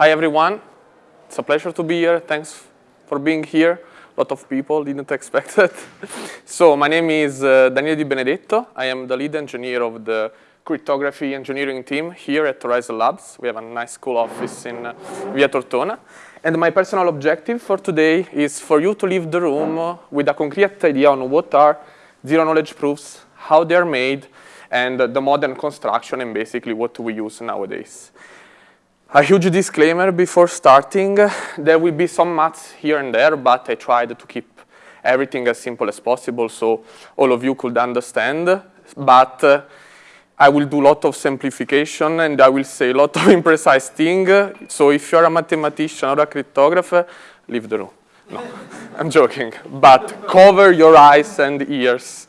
Hi, everyone. It's a pleasure to be here. Thanks for being here. A lot of people didn't expect it. so my name is uh, Daniele Di Benedetto. I am the lead engineer of the cryptography engineering team here at Horizen Labs. We have a nice cool office in uh, Via Tortona. And my personal objective for today is for you to leave the room with a concrete idea on what are zero-knowledge proofs, how they are made, and the modern construction, and basically what we use nowadays. A huge disclaimer before starting, there will be some maths here and there, but I tried to keep everything as simple as possible so all of you could understand. But uh, I will do a lot of simplification and I will say a lot of imprecise things. So if you're a mathematician or a cryptographer, leave the room. No, I'm joking. But cover your eyes and ears.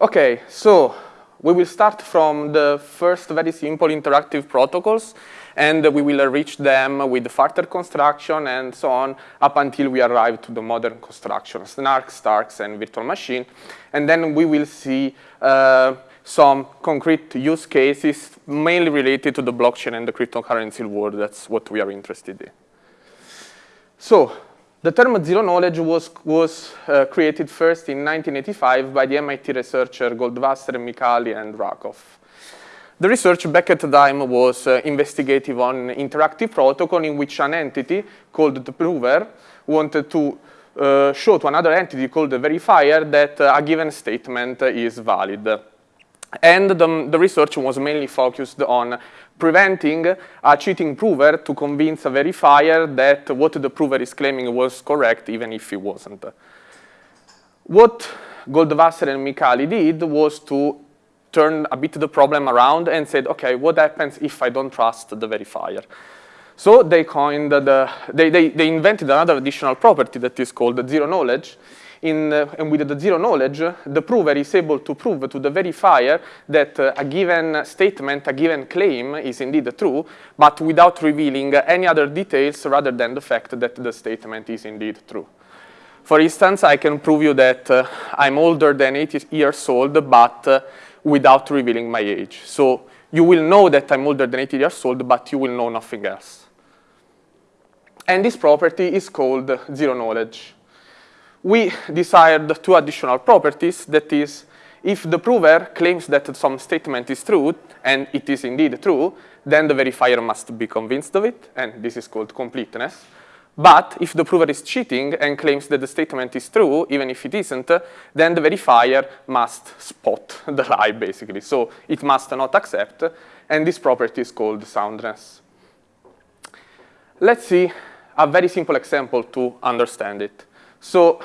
Okay, so we will start from the first very simple interactive protocols, and we will enrich them with further construction and so on up until we arrive to the modern construction, snarks, starks, and virtual machine. And then we will see uh, some concrete use cases mainly related to the blockchain and the cryptocurrency world. That's what we are interested in. So the term zero knowledge was, was uh, created first in 1985 by the MIT researcher Goldwasser, Micali, and Rackoff. The research back at the time was uh, investigative on interactive protocol in which an entity called the prover wanted to uh, show to another entity called the verifier that uh, a given statement is valid. And the, the, research was mainly focused on preventing a cheating prover to convince a verifier that what the prover is claiming was correct, even if it wasn't. What Goldwasser and Micali did was to turn a bit the problem around and said, okay, what happens if I don't trust the verifier? So they coined the, they, they, they invented another additional property that is called zero knowledge, in, uh, and with the zero knowledge, the prover is able to prove to the verifier that uh, a given statement, a given claim is indeed true, but without revealing any other details rather than the fact that the statement is indeed true. For instance, I can prove you that uh, I'm older than 80 years old, but uh, without revealing my age. So you will know that I'm older than 80 years old, but you will know nothing else. And this property is called zero knowledge we desired two additional properties. That is, if the prover claims that some statement is true, and it is indeed true, then the verifier must be convinced of it, and this is called completeness. But if the prover is cheating and claims that the statement is true, even if it isn't, then the verifier must spot the lie, basically. So it must not accept, and this property is called soundness. Let's see a very simple example to understand it. So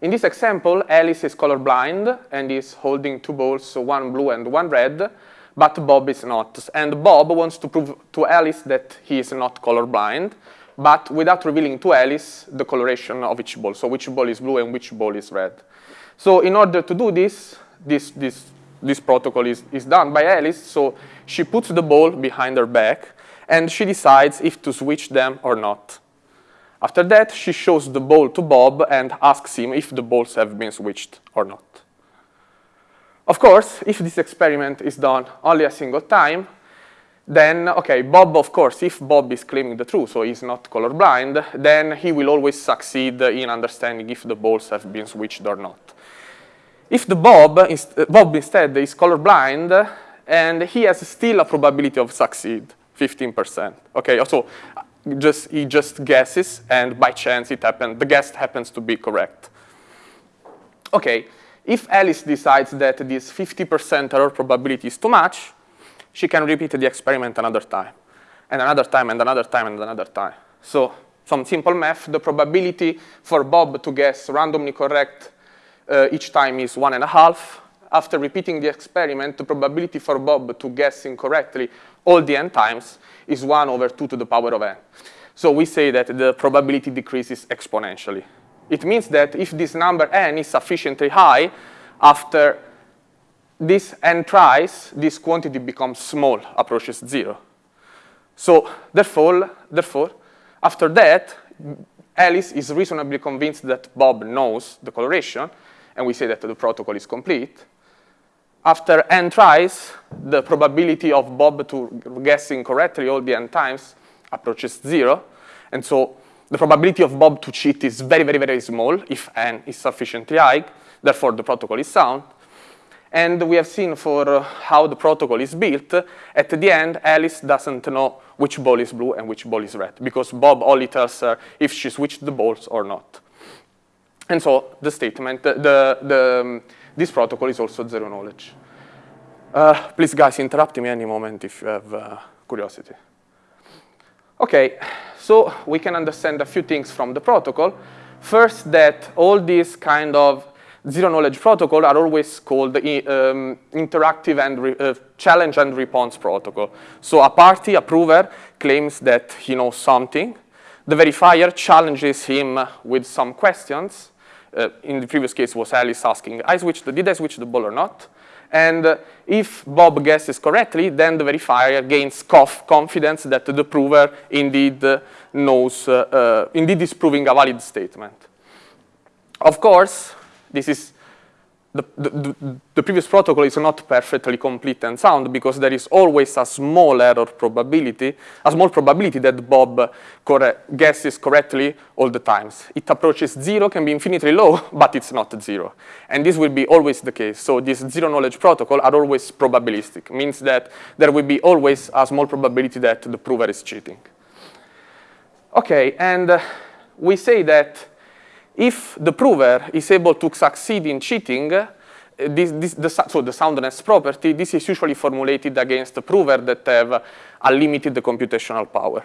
in this example, Alice is colorblind and is holding two balls, one blue and one red, but Bob is not. And Bob wants to prove to Alice that he is not colorblind, but without revealing to Alice the coloration of each ball, so which ball is blue and which ball is red. So in order to do this, this, this, this protocol is, is done by Alice, so she puts the ball behind her back, and she decides if to switch them or not. After that, she shows the ball to Bob and asks him if the balls have been switched or not. Of course, if this experiment is done only a single time, then, okay, Bob, of course, if Bob is claiming the truth, so he's not colorblind, then he will always succeed in understanding if the balls have been switched or not. If the Bob, is, Bob instead is colorblind, and he has still a probability of succeed, 15%. Okay, so just, he just guesses, and by chance it happened, the guess happens to be correct. Okay, if Alice decides that this 50% error probability is too much, she can repeat the experiment another time, and another time, and another time, and another time. So some simple math, the probability for Bob to guess randomly correct uh, each time is one and a half. After repeating the experiment, the probability for Bob to guess incorrectly all the n times is 1 over 2 to the power of n. So we say that the probability decreases exponentially. It means that if this number n is sufficiently high, after this n tries, this quantity becomes small, approaches 0. So therefore, therefore, after that, Alice is reasonably convinced that Bob knows the coloration, and we say that the protocol is complete. After n tries, the probability of Bob to guessing correctly all the n times approaches zero. And so the probability of Bob to cheat is very, very, very small if n is sufficiently high. Therefore, the protocol is sound. And we have seen for uh, how the protocol is built, at the end, Alice doesn't know which ball is blue and which ball is red, because Bob only tells her if she switched the balls or not. And so the statement, the, the, the um, this protocol is also zero knowledge. Uh, please, guys, interrupt me any moment if you have uh, curiosity. Okay, so we can understand a few things from the protocol. First, that all these kind of zero knowledge protocol are always called um, interactive and uh, challenge and response protocol. So a party, approver, claims that he knows something. The verifier challenges him with some questions. Uh, in the previous case was Alice asking, I switched, did I switch the ball or not? And uh, if Bob guesses correctly, then the verifier gains confidence that the prover indeed uh, knows, uh, uh, indeed is proving a valid statement. Of course, this is the, the, previous protocol is not perfectly complete and sound because there is always a small error probability, a small probability that Bob guesses correctly all the times. It approaches zero, can be infinitely low, but it's not zero. And this will be always the case. So these zero knowledge protocol are always probabilistic, means that there will be always a small probability that the prover is cheating. Okay, and uh, we say that if the prover is able to succeed in cheating, uh, this, this, the, so the soundness property, this is usually formulated against the prover that have a limited computational power.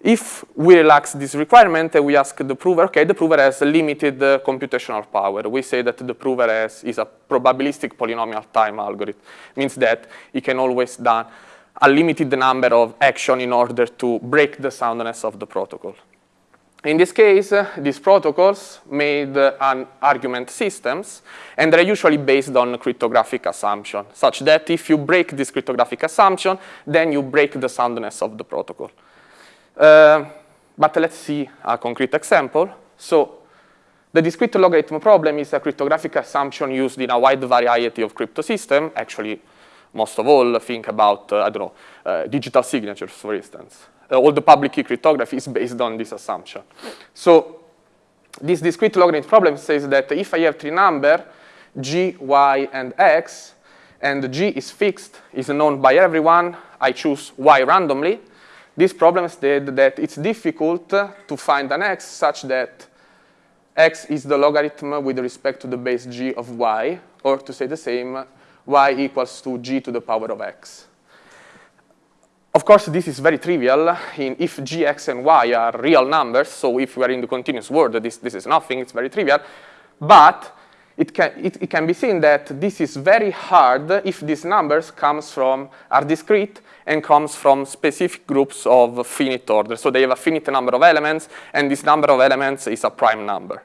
If we relax this requirement, uh, we ask the prover, okay, the prover has limited uh, computational power. We say that the prover has, is a probabilistic polynomial time algorithm. Means that it can always do a limited number of action in order to break the soundness of the protocol. In this case, these protocols made uh, an argument systems, and they're usually based on cryptographic assumption, such that if you break this cryptographic assumption, then you break the soundness of the protocol. Uh, but let's see a concrete example. So the discrete logarithm problem is a cryptographic assumption used in a wide variety of crypto systems. Actually, most of all, think about, uh, I don't know, uh, digital signatures, for instance uh, all the public key cryptography is based on this assumption. So this discrete logarithm problem says that if I have three numbers, g, y, and x, and g is fixed, is known by everyone, I choose y randomly, this problem states that it's difficult to find an x such that x is the logarithm with respect to the base g of y, or to say the same, y equals to g to the power of x. Of course, this is very trivial in if g, x, and y are real numbers. So if we are in the continuous world, this, this is nothing. It's very trivial. But it can, it, it can be seen that this is very hard if these numbers comes from, are discrete and comes from specific groups of finite order. So they have a finite number of elements, and this number of elements is a prime number.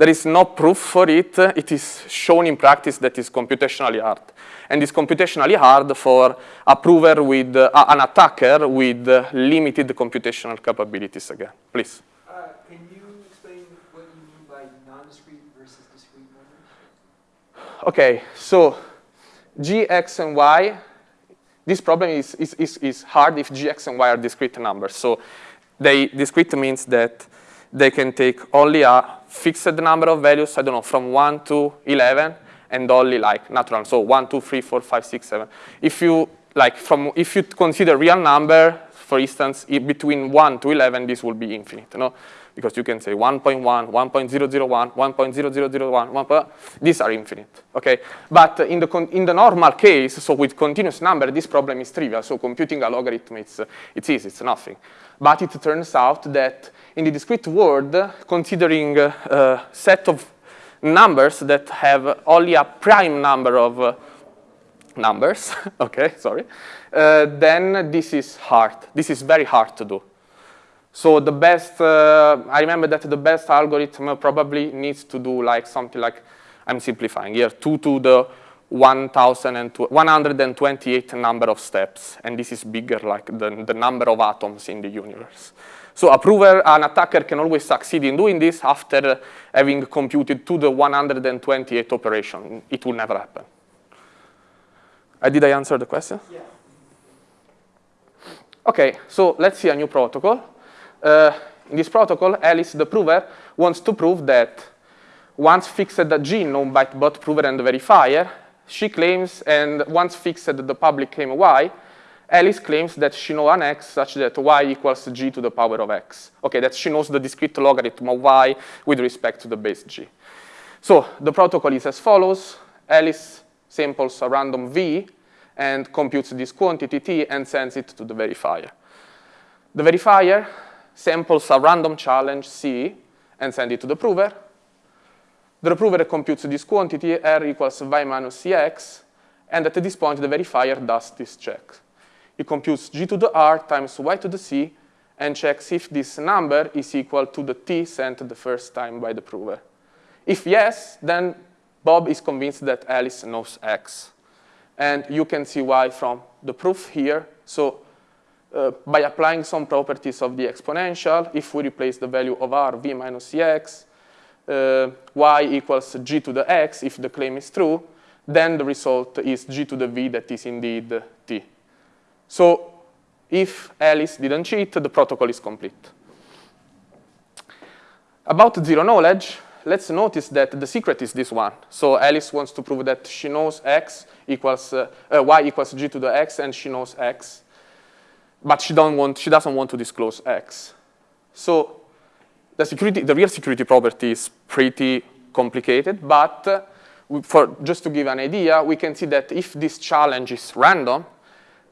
There is no proof for it. It is shown in practice that is computationally hard and is computationally hard for a prover with, uh, an attacker with uh, limited computational capabilities again. Please. Uh, can you explain what you mean by non-discrete versus discrete numbers? Okay, so g, x, and y, this problem is, is, is, is hard if g, x, and y are discrete numbers. So they, discrete means that they can take only a fixed number of values, I don't know, from 1 to 11, and only like natural. So one, two, three, four, five, six, seven. If you like from if you consider real number, for instance, between 1 to 11, this will be infinite, no? Because you can say 1.1, 1.001, 1.0001, 1. These are infinite, okay? But in the, in the normal case, so with continuous number, this problem is trivial. So computing a logarithm, it's, it's easy, it's nothing. But it turns out that in the discrete world, considering a uh, set of numbers that have only a prime number of uh, numbers, okay, sorry, uh, then this is hard. This is very hard to do. So the best, uh, I remember that the best algorithm probably needs to do like something like, I'm simplifying here, 2 to the 128 number of steps. And this is bigger like the, the number of atoms in the universe. So a prover, an attacker can always succeed in doing this after having computed to the 128 operation. It will never happen. Uh, did I answer the question? Yeah. Okay, so let's see a new protocol. Uh, in this protocol, Alice, the prover, wants to prove that once fixed the G known by both prover and verifier, she claims, and once fixed the public key Y, Alice claims that she knows an x such that y equals g to the power of x. Okay, that she knows the discrete logarithm of y with respect to the base g. So the protocol is as follows. Alice samples a random v and computes this quantity t and sends it to the verifier. The verifier samples a random challenge c and send it to the prover. The prover computes this quantity r equals y minus cx, and at this point the verifier does this check. It computes g to the r times y to the c and checks if this number is equal to the t sent the first time by the prover. If yes, then Bob is convinced that Alice knows x. And you can see why from the proof here. So uh, by applying some properties of the exponential, if we replace the value of r, v minus cx, uh, y equals g to the x, if the claim is true, then the result is g to the v that is indeed t. So if Alice didn't cheat, the protocol is complete. About zero knowledge, let's notice that the secret is this one. So Alice wants to prove that she knows x equals, uh, uh, y equals g to the x, and she knows x. But she, don't want, she doesn't want to disclose x. So the, security, the real security property is pretty complicated, but uh, for, just to give an idea, we can see that if this challenge is random,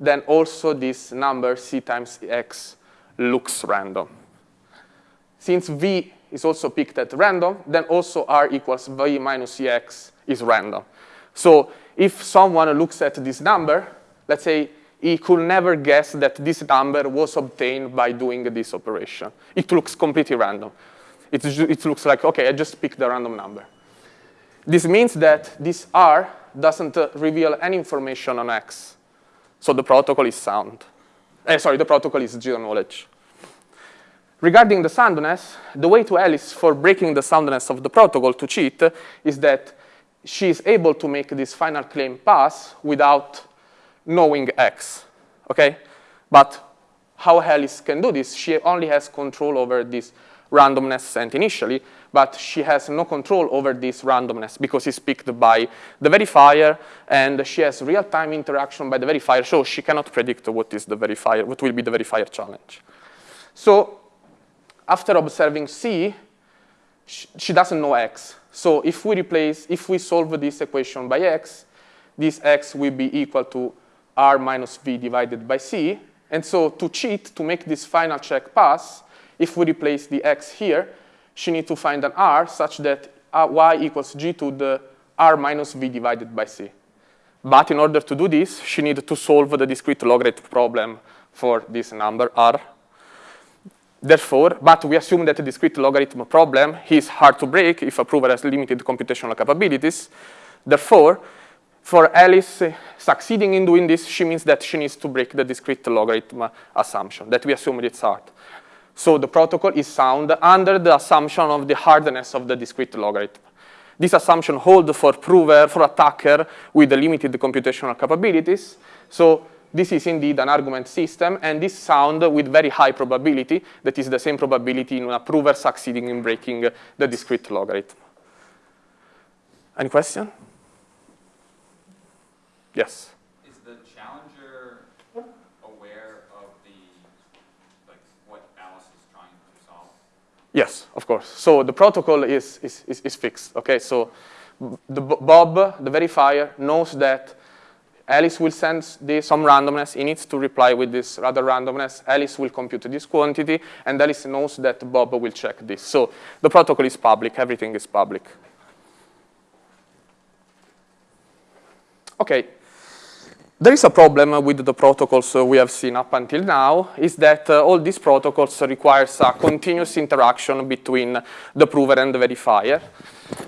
then also this number c times x looks random. Since v is also picked at random, then also r equals v minus cx is random. So if someone looks at this number, let's say he could never guess that this number was obtained by doing this operation. It looks completely random. It, it looks like, OK, I just picked a random number. This means that this r doesn't uh, reveal any information on x. So the protocol is sound. Eh, sorry, the protocol is zero knowledge. Regarding the soundness, the way to Alice for breaking the soundness of the protocol to cheat is that she is able to make this final claim pass without knowing X, okay? But how Alice can do this? She only has control over this randomness sent initially, but she has no control over this randomness because it's picked by the verifier, and she has real-time interaction by the verifier, so she cannot predict what is the verifier, what will be the verifier challenge. So after observing C, she doesn't know X. So if we replace, if we solve this equation by X, this X will be equal to R minus V divided by C. And so to cheat, to make this final check pass, if we replace the x here, she needs to find an r such that uh, y equals g to the r minus v divided by c. But in order to do this, she needs to solve the discrete logarithm problem for this number r. Therefore, but we assume that the discrete logarithm problem is hard to break if a prover has limited computational capabilities. Therefore, for Alice succeeding in doing this, she means that she needs to break the discrete logarithm assumption, that we assume it's hard. So the protocol is sound under the assumption of the hardness of the discrete logarithm. This assumption holds for prover, for attacker with limited computational capabilities. So this is indeed an argument system, and this sound with very high probability, that is the same probability in a prover succeeding in breaking the discrete logarithm. Any question? Yes? Is the challenger aware of the, like, what Alice is trying to solve? Yes, of course. So the protocol is, is, is, is fixed, okay? So the Bob, the verifier, knows that Alice will send the, some randomness. He needs to reply with this rather randomness. Alice will compute this quantity, and Alice knows that Bob will check this. So the protocol is public. Everything is public. OK, there is a problem with the protocols we have seen up until now, is that uh, all these protocols requires a continuous interaction between the prover and the verifier,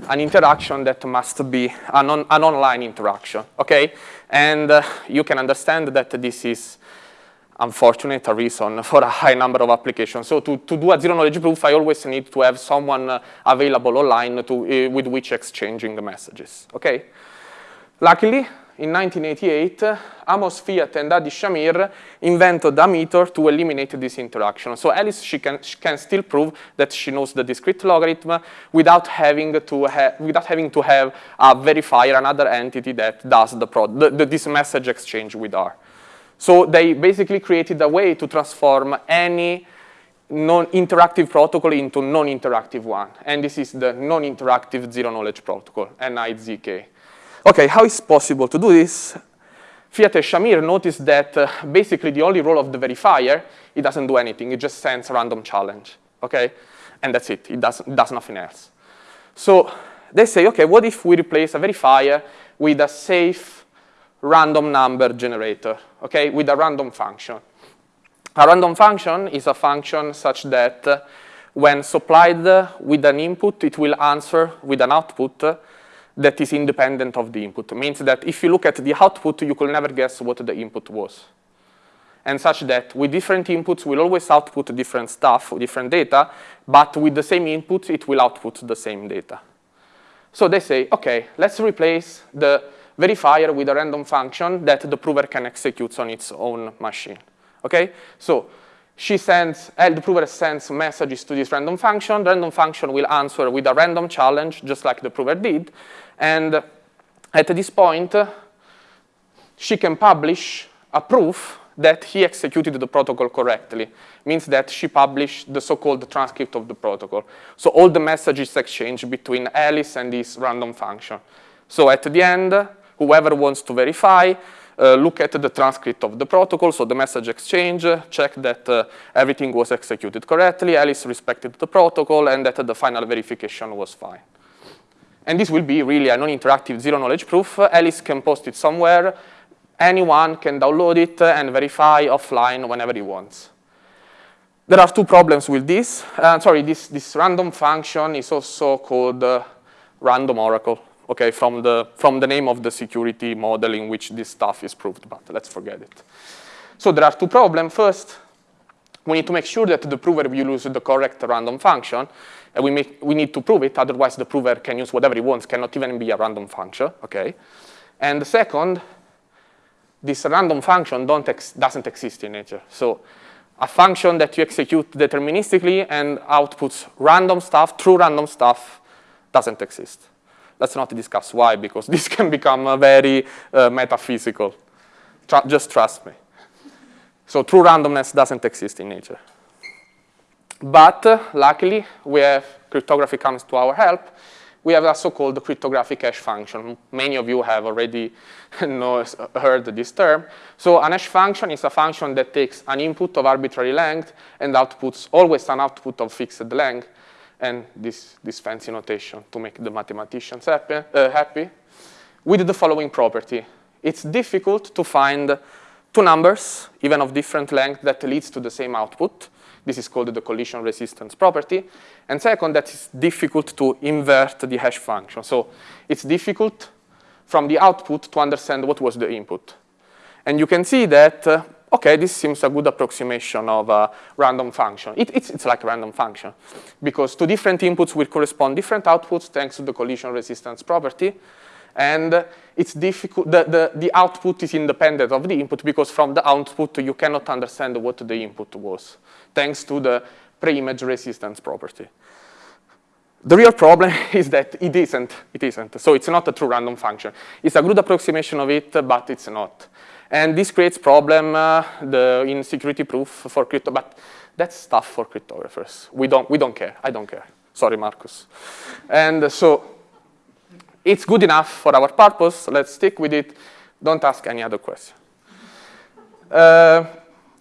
an interaction that must be an, on, an online interaction, okay? And uh, you can understand that this is unfortunate a reason for a high number of applications. So to, to do a zero-knowledge proof, I always need to have someone uh, available online to, uh, with which exchanging the messages, okay? Luckily, in 1988, Amos Fiat and Adi Shamir invented a method to eliminate this interaction. So Alice, she can, she can still prove that she knows the discrete logarithm without having to, ha without having to have a verifier, another entity that does the, the, the, this message exchange with her. So they basically created a way to transform any non-interactive protocol into non-interactive one. And this is the non-interactive zero-knowledge protocol, NIZK. Okay, how is possible to do this? Fiat and Shamir noticed that uh, basically the only role of the verifier, it doesn't do anything. It just sends a random challenge, okay? And that's it. It does, does nothing else. So they say, okay, what if we replace a verifier with a safe random number generator, okay, with a random function? A random function is a function such that uh, when supplied with an input, it will answer with an output that is independent of the input. It means that if you look at the output, you could never guess what the input was. And such that with different inputs, we'll always output different stuff, different data, but with the same input, it will output the same data. So they say, okay, let's replace the verifier with a random function that the prover can execute on its own machine. Okay, so she sends, uh, the prover sends messages to this random function. The random function will answer with a random challenge, just like the prover did. And at this point, she can publish a proof that he executed the protocol correctly. Means that she published the so-called transcript of the protocol. So all the messages exchanged between Alice and this random function. So at the end, whoever wants to verify uh, look at the transcript of the protocol, so the message exchange, check that uh, everything was executed correctly, Alice respected the protocol, and that the final verification was fine. And this will be really a non-interactive zero-knowledge proof. Alice can post it somewhere. Anyone can download it and verify offline whenever he wants. There are two problems with this. Uh, sorry, this, this random function is also called uh, random oracle okay, from the, from the name of the security model in which this stuff is proved, but let's forget it. So there are two problems. First, we need to make sure that the prover will use the correct random function, and we, make, we need to prove it, otherwise the prover can use whatever he wants, cannot even be a random function, okay? And second, this random function ex doesn't exist in nature. So a function that you execute deterministically and outputs random stuff, true random stuff, doesn't exist. Let's not discuss why, because this can become very uh, metaphysical. Tr just trust me. So true randomness doesn't exist in nature. But uh, luckily, we have cryptography comes to our help. We have a so-called cryptographic hash function. Many of you have already heard this term. So an hash function is a function that takes an input of arbitrary length and outputs always an output of fixed length and this, this fancy notation to make the mathematicians happy, uh, happy, with the following property. It's difficult to find two numbers, even of different length, that leads to the same output. This is called the collision resistance property. And second, that it's difficult to invert the hash function. So it's difficult from the output to understand what was the input. And you can see that uh, okay, this seems a good approximation of a random function. It, it's, it's like a random function because two different inputs will correspond different outputs thanks to the collision resistance property. And it's difficult, the, the, the output is independent of the input because from the output you cannot understand what the input was thanks to the pre-image resistance property. The real problem is that it isn't, it isn't. So it's not a true random function. It's a good approximation of it, but it's not. And this creates problem uh, the, in security proof for crypto, but that's stuff for cryptographers. We don't, we don't care. I don't care. Sorry, Marcus. And so it's good enough for our purpose. Let's stick with it. Don't ask any other question. Uh,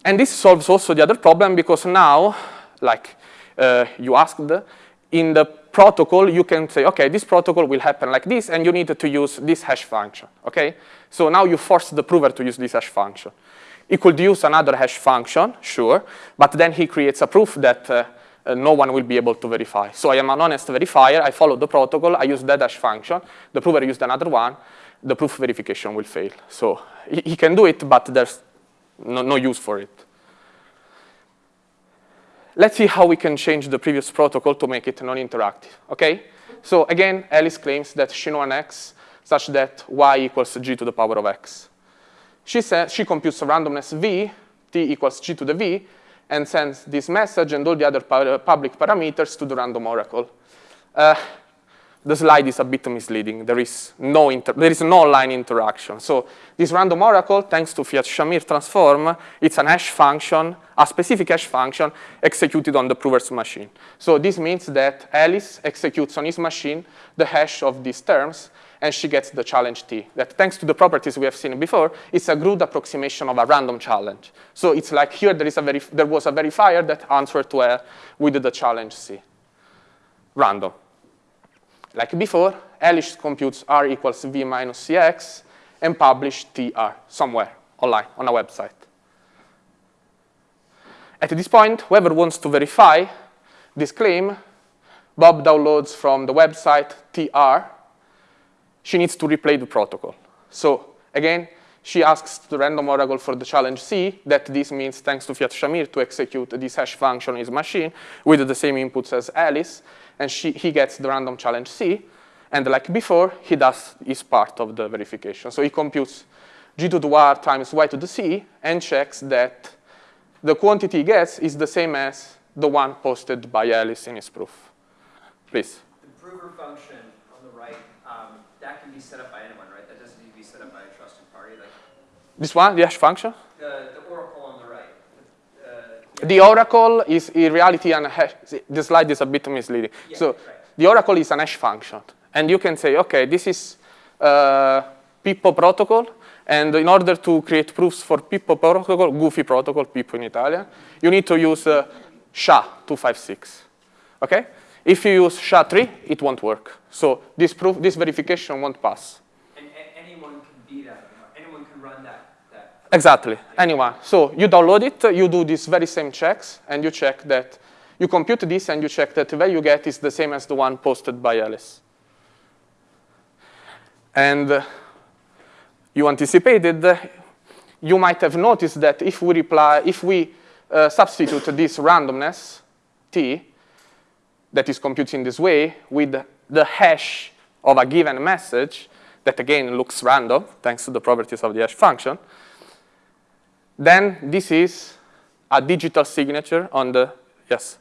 and this solves also the other problem because now, like uh, you asked, in the protocol, you can say, okay, this protocol will happen like this, and you need to use this hash function, okay? So now you force the prover to use this hash function. He could use another hash function, sure, but then he creates a proof that uh, uh, no one will be able to verify. So I am an honest verifier, I follow the protocol, I use that hash function, the prover used another one, the proof verification will fail. So he, he can do it, but there's no, no use for it. Let's see how we can change the previous protocol to make it non-interactive, okay? So again, Alice claims that she knows an X such that y equals g to the power of x. She, says, she computes a randomness v, t equals g to the v, and sends this message and all the other public parameters to the random oracle. Uh, the slide is a bit misleading. There is no there is no line interaction. So this random oracle, thanks to Fiat-Shamir transform, it's an hash function, a specific hash function executed on the prover's machine. So this means that Alice executes on his machine the hash of these terms, and she gets the challenge T. That thanks to the properties we have seen before, it's a good approximation of a random challenge. So it's like here there, is a there was a verifier that answered to with the challenge C. Random. Like before, Alice computes R equals V minus Cx and publish TR somewhere online on a website. At this point, whoever wants to verify this claim, Bob downloads from the website TR. She needs to replay the protocol. So again, she asks the random oracle for the challenge C, that this means thanks to Fiat-Shamir to execute this hash function on his machine with the same inputs as Alice and she, he gets the random challenge C. And like before, he does his part of the verification. So he computes g to the r times y to the c and checks that the quantity he gets is the same as the one posted by Alice in his proof. Please. The prover function on the right, um, that can be set up by anyone, right? That doesn't need to be set up by a trusted party. Like this one, the hash function? The, the oracle on the right. The oracle is in reality an hash. The slide is a bit misleading. Yeah, so right. the oracle is an hash function. And you can say, OK, this is uh, Pippo protocol. And in order to create proofs for Pippo protocol, goofy protocol, Pippo in Italian, you need to use uh, SHA-256. OK? If you use SHA-3, it won't work. So this proof, this verification won't pass. And anyone can be that. Anyone can run that Exactly, anyone. So you download it, you do these very same checks, and you check that, you compute this and you check that the value you get is the same as the one posted by Alice. And uh, you anticipated, uh, you might have noticed that if we reply, if we uh, substitute this randomness, t, that is computed in this way, with the hash of a given message, that again looks random, thanks to the properties of the hash function, then this is a digital signature on the, yes?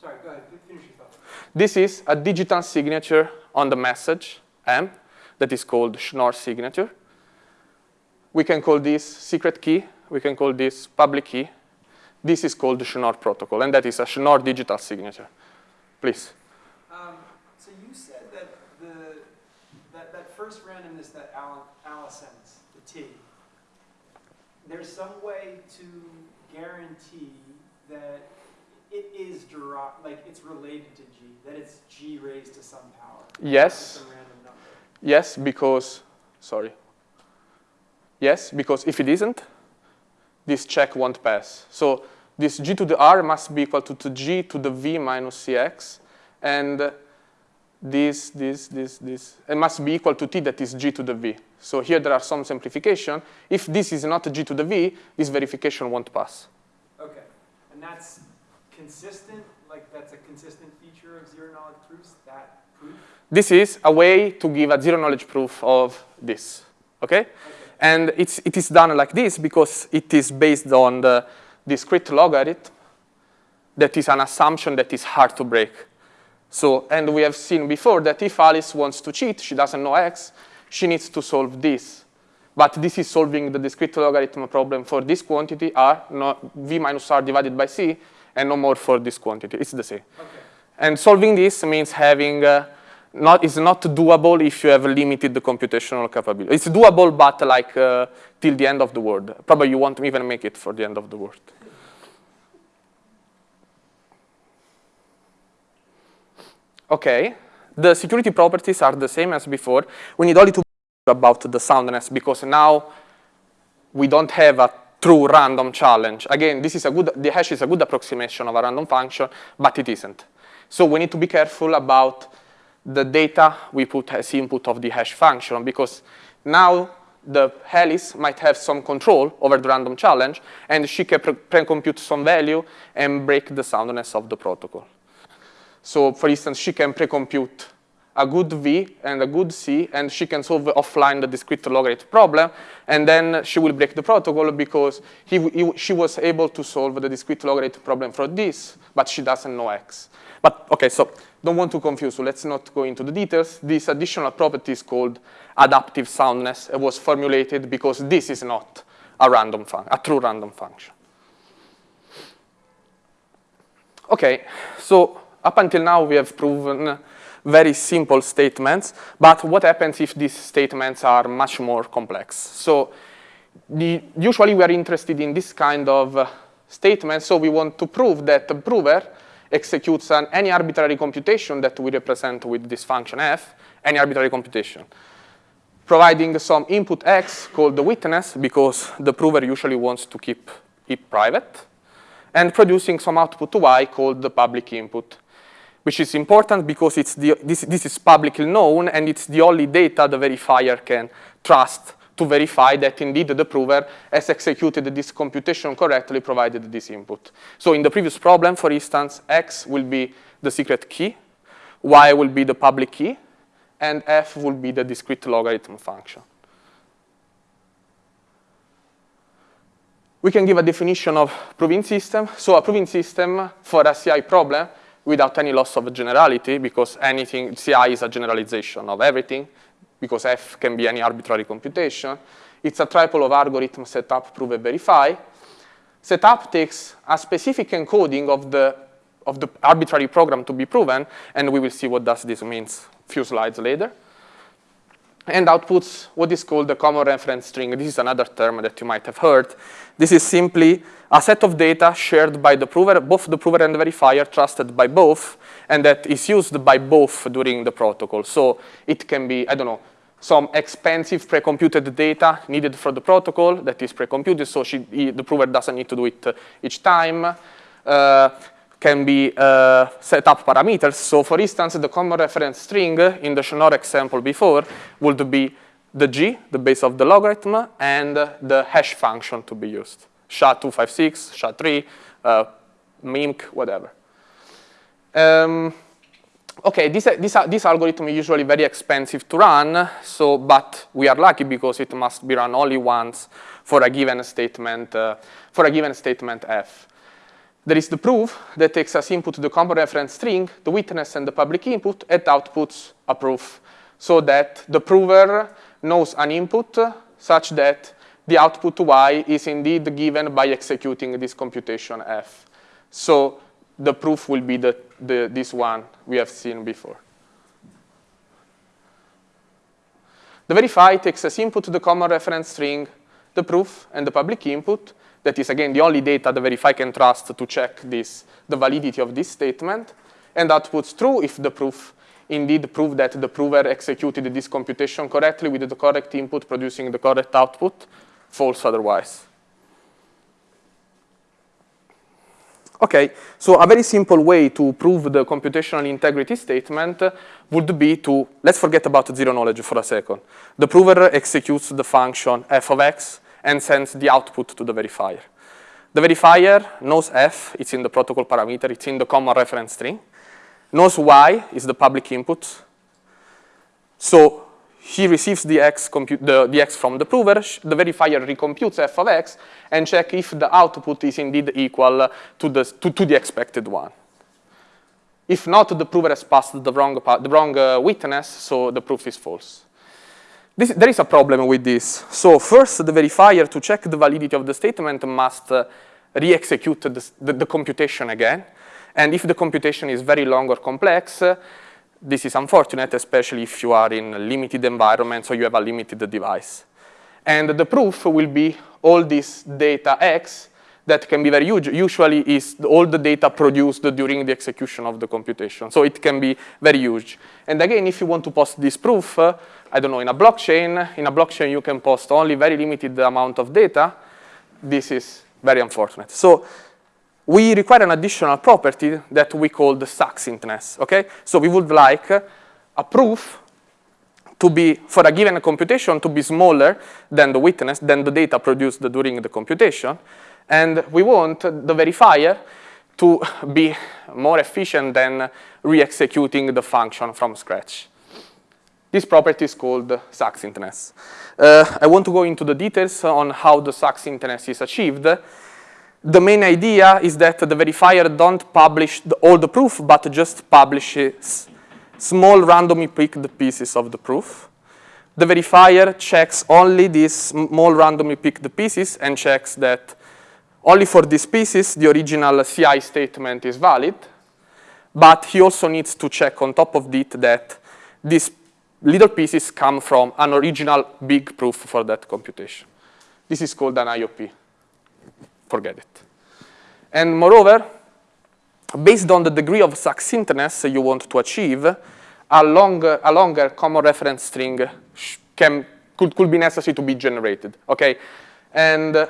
Sorry, go ahead, finish thought. This is a digital signature on the message, M, that is called Schnorr signature. We can call this secret key. We can call this public key. This is called the Schnorr protocol, and that is a Schnorr digital signature. Please. Um, so you said that the that, that first randomness that Alice sends, the T, there's some way to guarantee that it is derived, like it's related to G, that it's G raised to some power. Yes. Some. Yes, because, sorry. Yes, because if it isn't, this check won't pass. So this G to the R must be equal to, to G to the V minus Cx, and this, this, this, this, it must be equal to T that is G to the V. So here there are some simplification. If this is not G to the V, this verification won't pass. Okay, and that's consistent, like that's a consistent feature of zero knowledge proofs, that proof? This is a way to give a zero knowledge proof of this, okay? okay. And it's, it is done like this because it is based on the discrete logarithm that is an assumption that is hard to break. So, and we have seen before that if Alice wants to cheat, she doesn't know x, she needs to solve this. But this is solving the discrete logarithm problem for this quantity, r, no, v minus r divided by c, and no more for this quantity. It's the same. Okay. And solving this means having, uh, not, it's not doable if you have limited computational capability. It's doable, but like uh, till the end of the world. Probably you won't even make it for the end of the world. Okay, the security properties are the same as before. We need only to about the soundness because now we don't have a true random challenge. Again, this is a good, the hash is a good approximation of a random function, but it isn't. So we need to be careful about the data we put as input of the hash function because now the Alice might have some control over the random challenge and she can pre-compute some value and break the soundness of the protocol. So for instance, she can pre-compute a good V and a good C, and she can solve offline the discrete logarithm problem, and then she will break the protocol because he, he, she was able to solve the discrete logarithm problem for this, but she doesn't know X. But okay, so don't want to confuse, so let's not go into the details. This additional property is called adaptive soundness. It was formulated because this is not a random a true random function. Okay, so up until now we have proven very simple statements, but what happens if these statements are much more complex? So the, usually we are interested in this kind of uh, statements, so we want to prove that the prover executes an, any arbitrary computation that we represent with this function f, any arbitrary computation, providing some input x called the witness, because the prover usually wants to keep it private, and producing some output y called the public input, which is important because it's the, this, this is publicly known, and it's the only data the verifier can trust to verify that indeed the prover has executed this computation correctly provided this input. So in the previous problem, for instance, x will be the secret key, y will be the public key, and f will be the discrete logarithm function. We can give a definition of proving system. So a proving system for a CI problem without any loss of generality, because anything, CI is a generalization of everything, because F can be any arbitrary computation. It's a triple of algorithm setup, prove, and verify. Setup takes a specific encoding of the, of the arbitrary program to be proven, and we will see what does this means a few slides later. And outputs what is called the common reference string. This is another term that you might have heard. This is simply a set of data shared by the prover, both the prover and the verifier, trusted by both, and that is used by both during the protocol. So it can be, I don't know, some expensive pre-computed data needed for the protocol that is pre-computed, so she, the prover doesn't need to do it uh, each time. Uh, can be uh, set up parameters. So for instance, the common reference string in the Schnorr example before would be the g, the base of the logarithm, and the hash function to be used. SHA-256, SHA-3, uh, MIMC, whatever. Um, okay, this, this, this algorithm is usually very expensive to run, so, but we are lucky because it must be run only once for a given statement, uh, for a given statement f. There is the proof that takes as input the common reference string, the witness and the public input, and outputs a proof, so that the prover knows an input such that the output y is indeed given by executing this computation f. So the proof will be the, the, this one we have seen before. The verify takes as input the common reference string, the proof, and the public input. That is, again, the only data the verify can trust to check this, the validity of this statement, and outputs true if the proof indeed prove that the prover executed this computation correctly with the correct input producing the correct output, false otherwise. Okay, so a very simple way to prove the computational integrity statement would be to, let's forget about zero knowledge for a second. The prover executes the function f of x and sends the output to the verifier. The verifier knows f, it's in the protocol parameter, it's in the common reference string, knows y is the public input. So he receives the x, the, the x from the prover, the verifier recomputes f of x, and check if the output is indeed equal to the, to, to the expected one. If not, the prover has passed the wrong, the wrong uh, witness, so the proof is false. This, there is a problem with this. So first, the verifier, to check the validity of the statement, must uh, re-execute the, the, computation again. And if the computation is very long or complex, uh, this is unfortunate, especially if you are in a limited environment, so you have a limited device. And the proof will be all this data X that can be very huge. Usually is all the data produced during the execution of the computation. So it can be very huge. And again, if you want to post this proof, uh, I don't know, in a blockchain, in a blockchain you can post only very limited amount of data. This is very unfortunate. So we require an additional property that we call the succinctness, okay? So we would like a proof to be, for a given computation, to be smaller than the witness, than the data produced during the computation. And we want the verifier to be more efficient than re-executing the function from scratch. This property is called succinctness. Uh, I want to go into the details on how the succinctness is achieved. The main idea is that the verifier don't publish the, all the proof, but just publishes small randomly picked pieces of the proof. The verifier checks only these small randomly picked pieces and checks that only for these pieces the original CI statement is valid, but he also needs to check on top of it that these little pieces come from an original big proof for that computation. This is called an IOP. Forget it. And moreover, based on the degree of succinctness you want to achieve, a longer, a longer common reference string can, could, could be necessary to be generated, okay? And uh,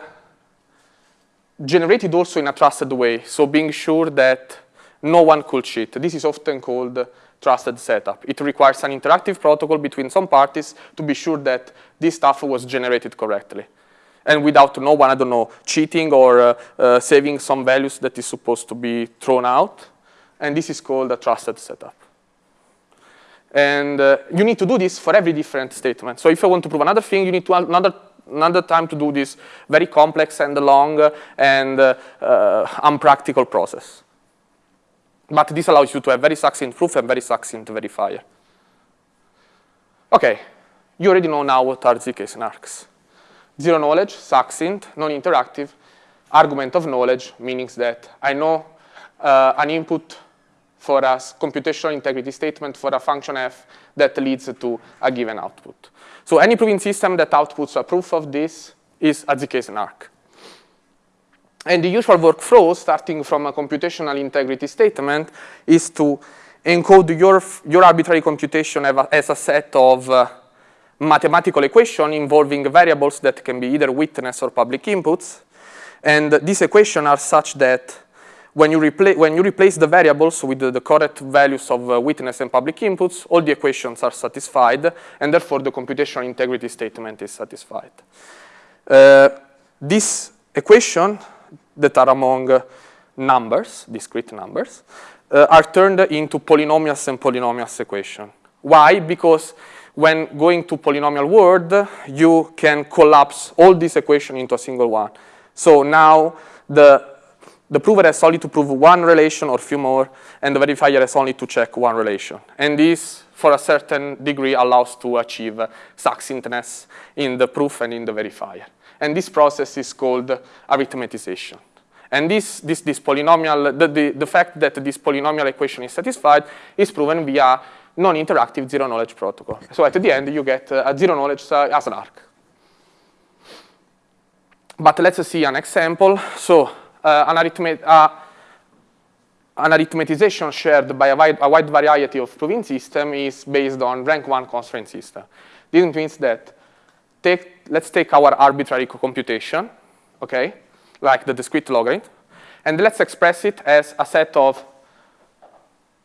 generated also in a trusted way, so being sure that no one could cheat. This is often called trusted setup. It requires an interactive protocol between some parties to be sure that this stuff was generated correctly. And without no one, I don't know, cheating or uh, uh, saving some values that is supposed to be thrown out. And this is called a trusted setup. And uh, you need to do this for every different statement. So if you want to prove another thing, you need to another another time to do this very complex and long and uh, uh, unpractical process. But this allows you to have very succinct proof and very succinct verifier. Okay, you already know now what are ZK snarks. Zero knowledge, succinct, non-interactive, argument of knowledge, meaning that I know uh, an input for a computational integrity statement for a function f that leads to a given output. So any proving system that outputs a proof of this is a ZK snark. And the usual workflow, starting from a computational integrity statement, is to encode your, your arbitrary computation as a set of uh, mathematical equation involving variables that can be either witness or public inputs. And these equations are such that when you, when you replace the variables with the, the correct values of uh, witness and public inputs, all the equations are satisfied, and therefore the computational integrity statement is satisfied. Uh, this equation that are among uh, numbers, discrete numbers, uh, are turned into polynomials and polynomials equation. Why? Because when going to polynomial world, you can collapse all these equations into a single one. So now the, the prover has only to prove one relation or few more, and the verifier has only to check one relation. And this, for a certain degree, allows to achieve succinctness in the proof and in the verifier. And this process is called arithmetization. And this, this, this polynomial, the, the, the fact that this polynomial equation is satisfied is proven via non-interactive zero-knowledge protocol. So at the end, you get uh, a zero-knowledge uh, a snark. But let's see an example. So uh, an, arithmet uh, an arithmetization shared by a wide, a wide variety of proving system is based on rank one constraint system. This means that take, let's take our arbitrary computation, okay, like the discrete logarithm, and let's express it as a set of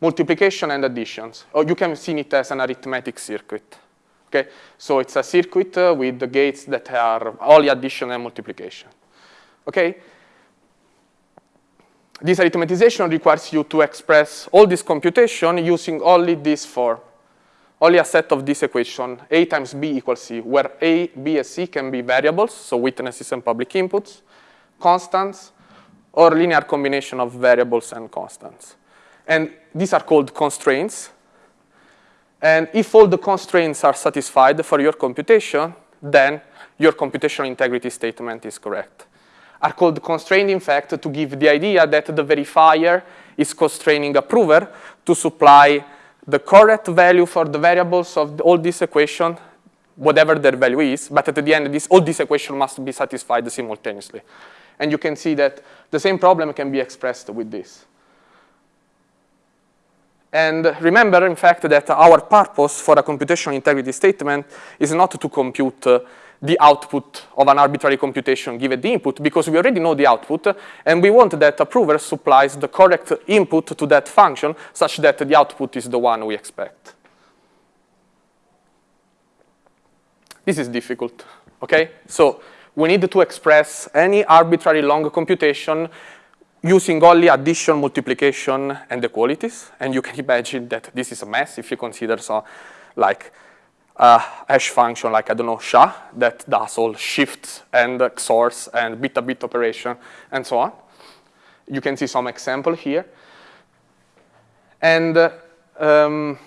multiplication and additions. Or you can see it as an arithmetic circuit. Okay, so it's a circuit uh, with the gates that are only addition and multiplication. Okay, this arithmetization requires you to express all this computation using only this form only a set of this equation, A times B equals C, where A, B, and C can be variables, so witnesses and public inputs, constants, or linear combination of variables and constants. And these are called constraints. And if all the constraints are satisfied for your computation, then your computational integrity statement is correct. Are called constrained, in fact, to give the idea that the verifier is constraining a prover to supply the correct value for the variables of all this equation, whatever their value is, but at the end, this, all these equations must be satisfied simultaneously. And you can see that the same problem can be expressed with this. And remember, in fact, that our purpose for a computational integrity statement is not to compute uh, the output of an arbitrary computation given the input because we already know the output and we want that a prover supplies the correct input to that function such that the output is the one we expect. This is difficult, okay? So we need to express any arbitrary long computation using only addition, multiplication, and equalities. And you can imagine that this is a mess if you consider so, like a hash function like, I don't know, SHA, that does all shifts and XORs and bit-to-bit operation and so on. You can see some example here. And uh, um,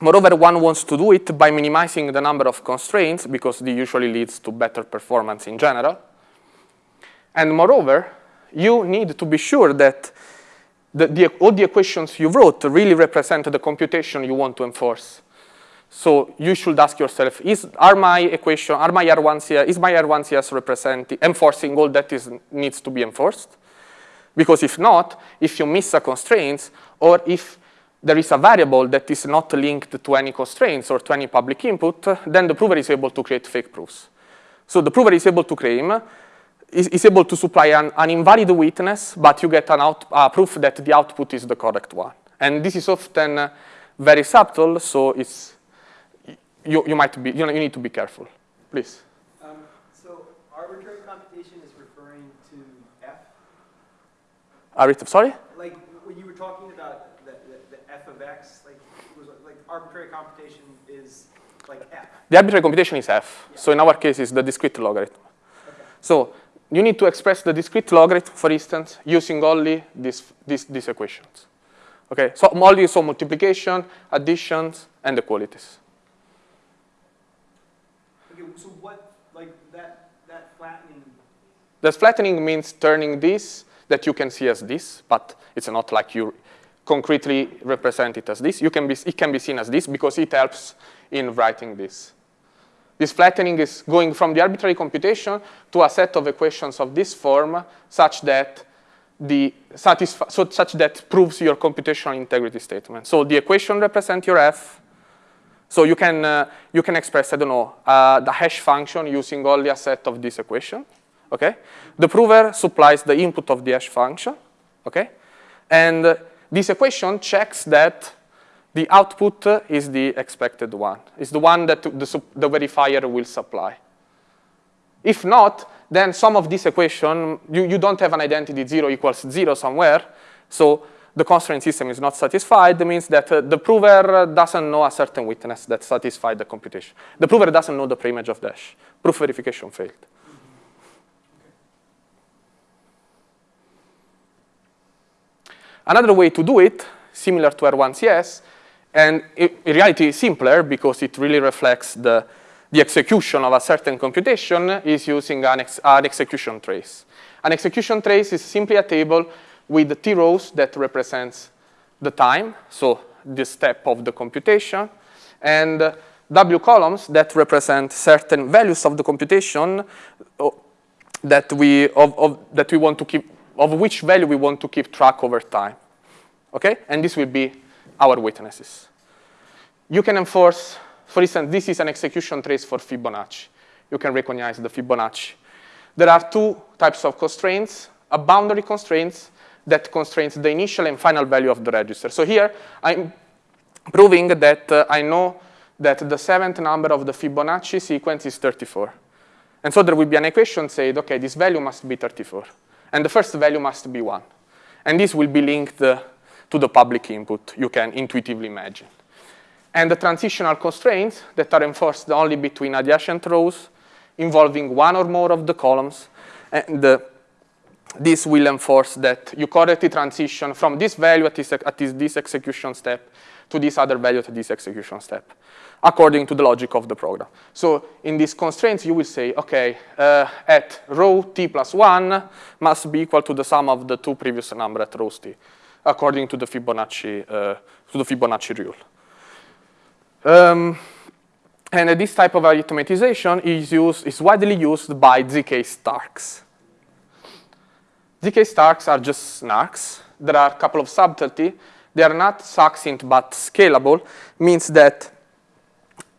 moreover, one wants to do it by minimizing the number of constraints because this usually leads to better performance in general. And moreover, you need to be sure that the, the, all the equations you wrote really represent the computation you want to enforce. So you should ask yourself, is, are my equation, are my R1CS, is my R1CS representing, enforcing all that is, needs to be enforced? Because if not, if you miss a constraint, or if there is a variable that is not linked to any constraints or to any public input, then the prover is able to create fake proofs. So the prover is able to claim, is, is able to supply an, an, invalid witness, but you get an out, uh, proof that the output is the correct one. And this is often uh, very subtle, so it's you, you might be, you, know, you need to be careful. Please. Um, so arbitrary computation is referring to F? Sorry? Like when you were talking about the, the, the F of X, like, was, like arbitrary computation is like F. The arbitrary computation is F. Yeah. So in our case, it's the discrete logarithm. Okay. So you need to express the discrete logarithm, for instance, using only these, these, these equations. Okay, so only so multiplication, additions, and the qualities. so what, like that, that flattening? The flattening means turning this that you can see as this, but it's not like you concretely represent it as this. You can be, it can be seen as this because it helps in writing this. This flattening is going from the arbitrary computation to a set of equations of this form such that the so such that proves your computational integrity statement. So the equation represents your f, so you can, uh, you can express, I don't know, uh, the hash function using only a set of this equation, okay? The prover supplies the input of the hash function, okay? And uh, this equation checks that the output is the expected one. It's the one that the, the verifier will supply. If not, then some of this equation, you, you don't have an identity 0 equals 0 somewhere, so the constraint system is not satisfied, that means that uh, the prover doesn't know a certain witness that satisfied the computation. The prover doesn't know the preimage of dash. Proof verification failed. Another way to do it, similar to R1CS, and in reality simpler because it really reflects the, the execution of a certain computation, is using an, ex an execution trace. An execution trace is simply a table with T rows that represents the time, so the step of the computation, and uh, W columns that represent certain values of the computation uh, that we of, of, that we want to keep of which value we want to keep track over time. Okay, and this will be our witnesses. You can enforce, for instance, this is an execution trace for Fibonacci. You can recognize the Fibonacci. There are two types of constraints, a boundary constraints that constrains the initial and final value of the register. So here, I'm proving that uh, I know that the seventh number of the Fibonacci sequence is 34. And so there will be an equation saying, okay, this value must be 34. And the first value must be 1. And this will be linked uh, to the public input you can intuitively imagine. And the transitional constraints that are enforced only between adjacent rows involving one or more of the columns. And uh, this will enforce that you correctly transition from this value at this, at this, execution step to this other value at this execution step, according to the logic of the program. So in these constraints, you will say, OK, uh, at row t plus 1 must be equal to the sum of the two previous numbers at rows t, according to the Fibonacci, uh, to the Fibonacci rule. Um, and this type of automatization is, used, is widely used by ZK Starks. ZK Starks are just snarks. There are a couple of subtlety. They are not succinct but scalable, means that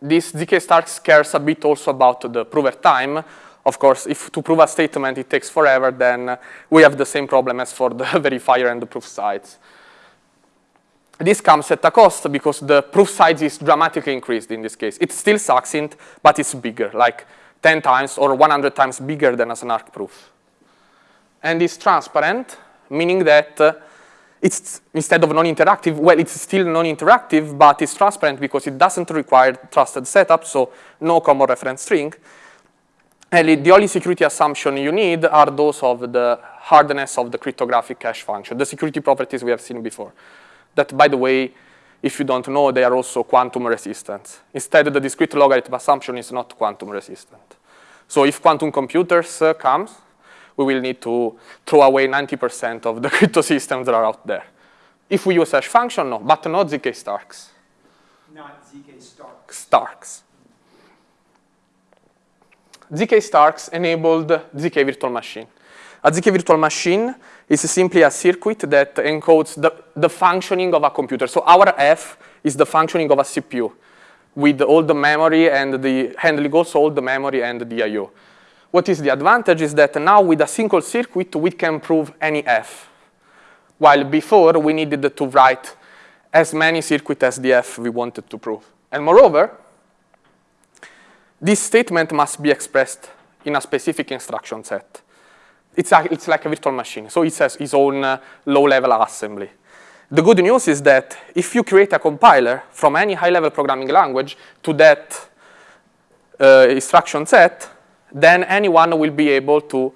this ZK Starks cares a bit also about the prover time. Of course, if to prove a statement it takes forever, then we have the same problem as for the verifier and the proof size. This comes at a cost because the proof size is dramatically increased in this case. It's still succinct, but it's bigger, like 10 times or 100 times bigger than a snark proof and it's transparent, meaning that uh, it's instead of non-interactive, well, it's still non-interactive, but it's transparent because it doesn't require trusted setup, so no common reference string. And the only security assumption you need are those of the hardness of the cryptographic hash function, the security properties we have seen before. That, by the way, if you don't know, they are also quantum resistant. Instead, the discrete logarithm assumption is not quantum resistant. So if quantum computers uh, comes, we will need to throw away 90% of the crypto systems that are out there. If we use hash function, no, but not ZK Starks. Not ZK Starks. Starks. ZK Starks enabled ZK virtual machine. A ZK virtual machine is simply a circuit that encodes the, the functioning of a computer. So our F is the functioning of a CPU with all the memory and the handling also all the memory and the I.O. What is the advantage is that now with a single circuit, we can prove any F. While before, we needed to write as many circuits as the F we wanted to prove. And moreover, this statement must be expressed in a specific instruction set. It's, a, it's like a virtual machine, so it has its own uh, low-level assembly. The good news is that if you create a compiler from any high-level programming language to that uh, instruction set, then anyone will be able to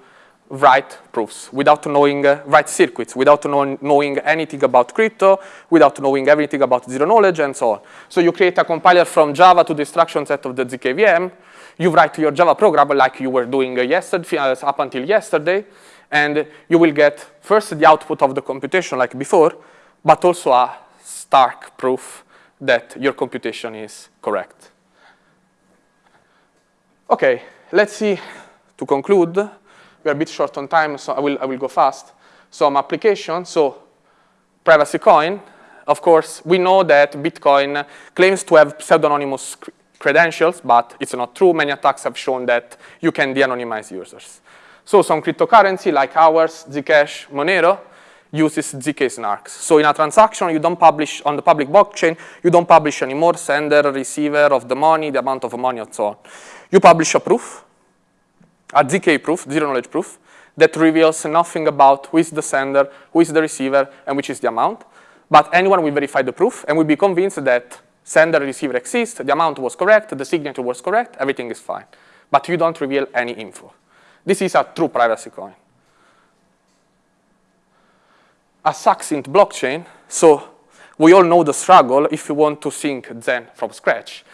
write proofs without knowing, uh, write circuits, without know knowing anything about crypto, without knowing everything about zero knowledge, and so on. So you create a compiler from Java to the instruction set of the ZKVM, you write your Java program like you were doing uh, yesterday, uh, up until yesterday, and you will get first the output of the computation like before, but also a stark proof that your computation is correct. Okay, let's see, to conclude, we are a bit short on time, so I will, I will go fast. Some applications, so privacy coin, of course, we know that Bitcoin claims to have pseudonymous credentials, but it's not true. Many attacks have shown that you can de-anonymize users. So some cryptocurrency like ours, Zcash, Monero, uses ZK snarks. So in a transaction, you don't publish, on the public blockchain, you don't publish anymore sender, receiver of the money, the amount of money, and so on. You publish a proof, a ZK proof, zero knowledge proof, that reveals nothing about who is the sender, who is the receiver, and which is the amount. But anyone will verify the proof and will be convinced that sender receiver exists, the amount was correct, the signature was correct, everything is fine. But you don't reveal any info. This is a true privacy coin. A succinct blockchain, so we all know the struggle if you want to sync Zen from scratch.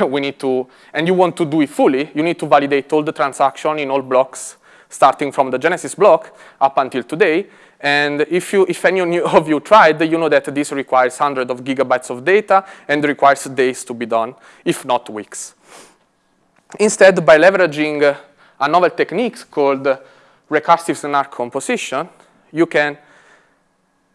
we need to, and you want to do it fully, you need to validate all the transaction in all blocks, starting from the Genesis block up until today. And if, you, if any of you tried, you know that this requires hundreds of gigabytes of data and requires days to be done, if not weeks. Instead, by leveraging a novel technique called recursive snark composition, you can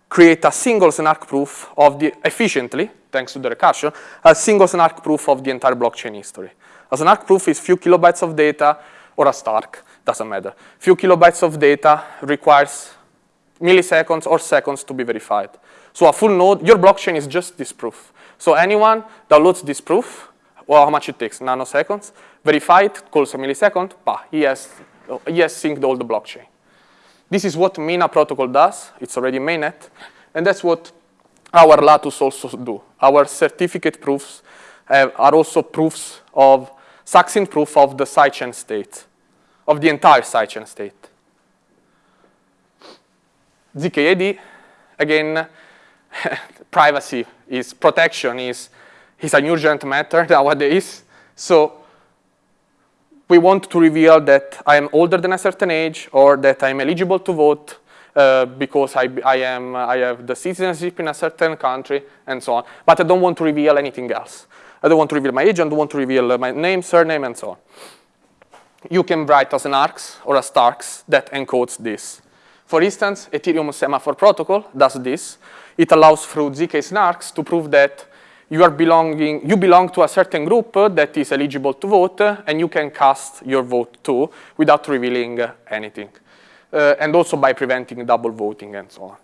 create a single snark proof of the, efficiently, thanks to the recursion, a single snark proof of the entire blockchain history. A snark proof is few kilobytes of data, or a Stark, doesn't matter. Few kilobytes of data requires milliseconds or seconds to be verified. So a full node, your blockchain is just this proof. So anyone downloads this proof, well, how much it takes, nanoseconds, verify it, calls a millisecond, bah, he has, he has synced all the blockchain. This is what Mina protocol does. It's already mainnet. And that's what our Latus also do. Our certificate proofs uh, are also proofs of, succinct proof of the sidechain state, of the entire sidechain state. ZKAD, again, privacy is, protection is, is an urgent matter nowadays. So we want to reveal that I am older than a certain age or that I'm eligible to vote uh, because I, I, am, I have the citizenship in a certain country and so on. But I don't want to reveal anything else. I don't want to reveal my age, I don't want to reveal uh, my name, surname, and so on. You can write a SNARKS or a STARKS that encodes this. For instance, Ethereum Semaphore Protocol does this. It allows through ZK snarks to prove that you are belonging, you belong to a certain group that is eligible to vote, and you can cast your vote too without revealing anything. Uh, and also by preventing double voting and so on.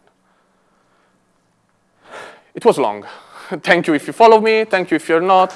It was long. Thank you if you follow me. Thank you if you're not.